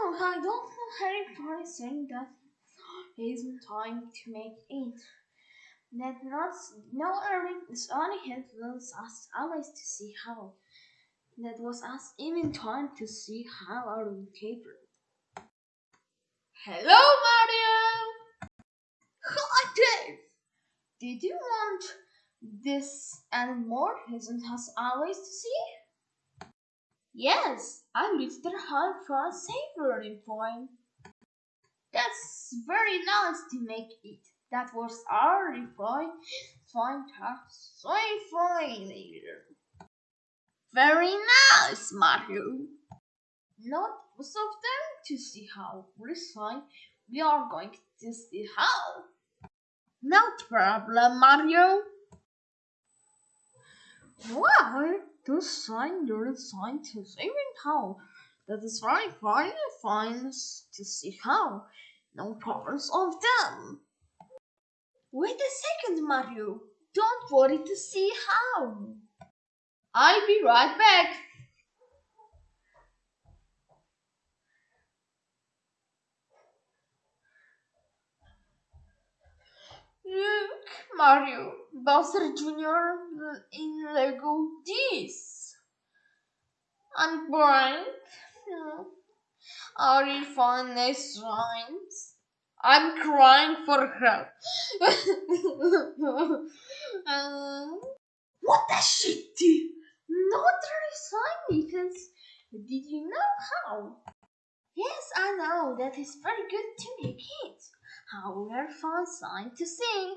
Oh, I don't know Harry Potter saying that isn't time to make it. That not no Irving is only influence us always to see how. That was us even time to see how our caper. Hello Mario! Hi Dave! Did you want this and more isn't us always to see? Yes, I reached the high for a savory point. That's very nice to make it. That was our fine task. So fine. Very nice, Mario. Not most of them to see how refine we are going to see how. No problem, Mario. Why to sign to even how? That is very fine, fine to see how. No problems of them. Wait a second, Mario. Don't worry to see how. I'll be right back. Mario, Bowser Jr. in Lego this. And Brian, are you fun nice rhymes? I'm crying for help. uh, what the shit? Not resign because did you know how? Yes, I know that is very good to make it. However, fun sign to see.